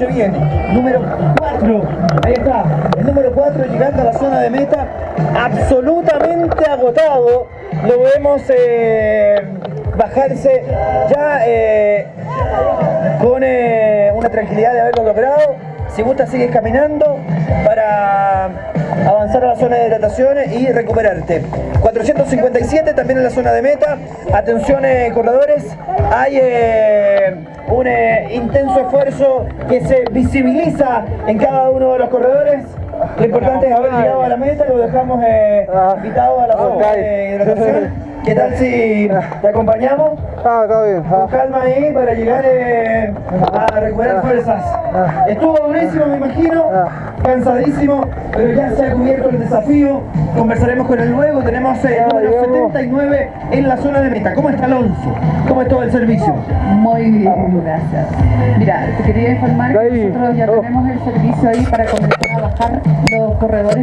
8 viene. Número 4. Ahí está. El número 4 llegando a la zona de meta. Absolutamente agotado. Lo vemos eh, bajarse ya eh, con eh, una tranquilidad de haberlo logrado. Si gusta sigues caminando para avanzar a la zona de hidrataciones y recuperarte. 457 también en la zona de meta. Atención corredores. Hay un eh, intenso esfuerzo que se visibiliza en cada uno de los corredores. Lo importante es haber llegado a la meta, lo dejamos invitado a la zona de hidratación. ¿Qué tal si te acompañamos? Ah, está bien. Con calma ahí para llegar eh, a recuperar fuerzas. Estuvo durísimo, me imagino, cansadísimo, pero ya se ha cubierto el desafío. Conversaremos con él luego. Tenemos el número 79 en la zona de meta. ¿Cómo está Alonso? ¿Cómo es todo el servicio? Muy bien, gracias. Mira, te quería informar que nosotros ya tenemos el servicio ahí para comenzar a bajar los corredores.